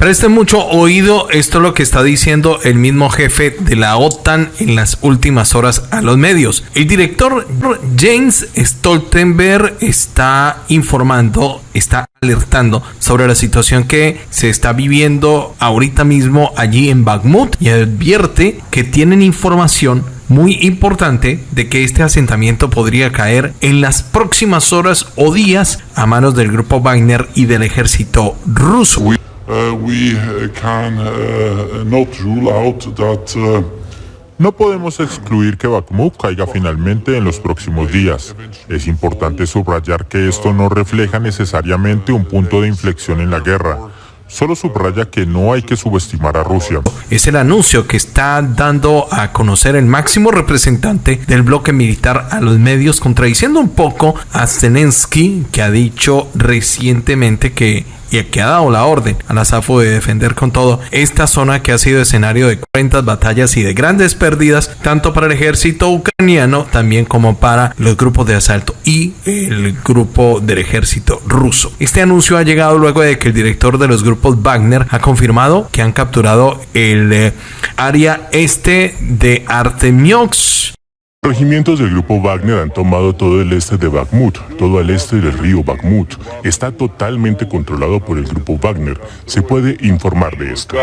Presten mucho oído, esto es lo que está diciendo el mismo jefe de la OTAN en las últimas horas a los medios. El director James Stoltenberg está informando, está alertando sobre la situación que se está viviendo ahorita mismo allí en Bakhmut y advierte que tienen información muy importante de que este asentamiento podría caer en las próximas horas o días a manos del grupo Wagner y del ejército ruso. No podemos excluir que Bakhmut caiga finalmente en los próximos días. Es importante subrayar que esto no refleja necesariamente un punto de inflexión en la guerra. Solo subraya que no hay que subestimar a Rusia. Es el anuncio que está dando a conocer el máximo representante del bloque militar a los medios, contradiciendo un poco a Zelensky, que ha dicho recientemente que y que ha dado la orden a la SAFO de defender con todo esta zona que ha sido escenario de 40 batallas y de grandes pérdidas, tanto para el ejército ucraniano también como para los grupos de asalto y el grupo del ejército ruso. Este anuncio ha llegado luego de que el director de los grupos Wagner ha confirmado que han capturado el eh, área este de Artemiox regimientos del grupo Wagner han tomado todo el este de Bakhmut, todo el este del río Bakhmut. Está totalmente controlado por el grupo Wagner. Se puede informar de esto.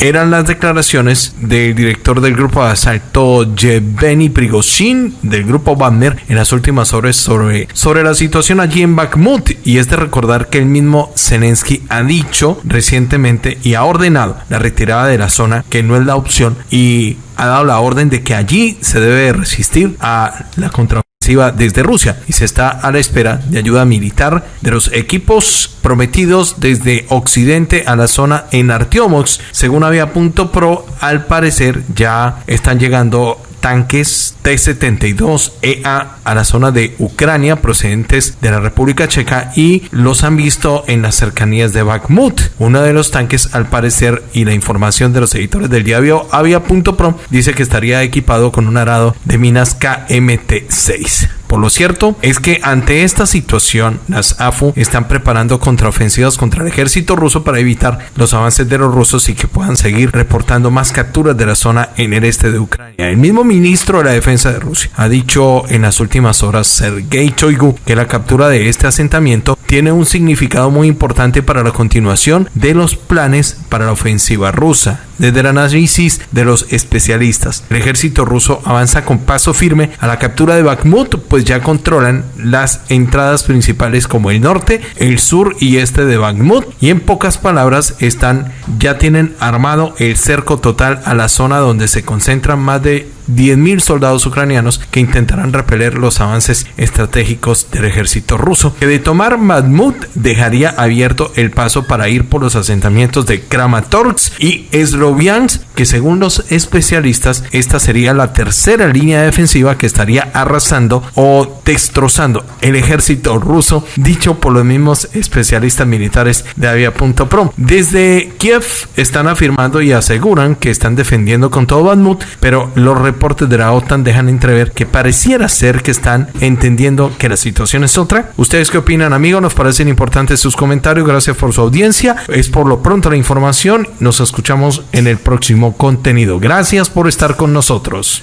Eran las declaraciones del director del grupo de asalto Yevgeny Prigozhin del grupo Wagner en las últimas horas sobre, sobre la situación allí en Bakhmut. Y es de recordar que el mismo Zelensky ha dicho recientemente y ha ordenado la retirada de la zona, que no es la opción, y ha dado la orden de que allí se debe resistir a la contraofensiva desde Rusia y se está a la espera de ayuda militar de los equipos prometidos desde Occidente a la zona en Artiomox. Según había punto pro, al parecer ya están llegando tanques T-72EA a la zona de Ucrania procedentes de la República Checa y los han visto en las cercanías de Bakhmut. Uno de los tanques, al parecer, y la información de los editores del diario Avia.pro dice que estaría equipado con un arado de minas KMT-6. Por lo cierto es que ante esta situación, las AFU están preparando contraofensivas contra el ejército ruso para evitar los avances de los rusos y que puedan seguir reportando más capturas de la zona en el este de Ucrania. El mismo ministro de la Defensa de Rusia ha dicho en las últimas horas, Sergei Choigu, que la captura de este asentamiento tiene un significado muy importante para la continuación de los planes para la ofensiva rusa. Desde el análisis de los especialistas, el ejército ruso avanza con paso firme a la captura de Bakhmut, pues ya controlan las entradas principales como el norte, el sur y este de Bakhmut y en pocas palabras están ya tienen armado el cerco total a la zona donde se concentran más de 10.000 soldados ucranianos que intentarán repeler los avances estratégicos del ejército ruso, que de tomar Bakhmut dejaría abierto el paso para ir por los asentamientos de Kramatorsk y Sloviansk, que según los especialistas esta sería la tercera línea defensiva que estaría arrasando o destrozando el ejército ruso, dicho por los mismos especialistas militares de Avia.pro. Desde Kiev están afirmando y aseguran que están defendiendo con todo Bakhmut, pero los reportes de la OTAN dejan entrever que pareciera ser que están entendiendo que la situación es otra. ¿Ustedes qué opinan, amigos? Nos parecen importantes sus comentarios. Gracias por su audiencia. Es por lo pronto la información. Nos escuchamos en el próximo contenido. Gracias por estar con nosotros.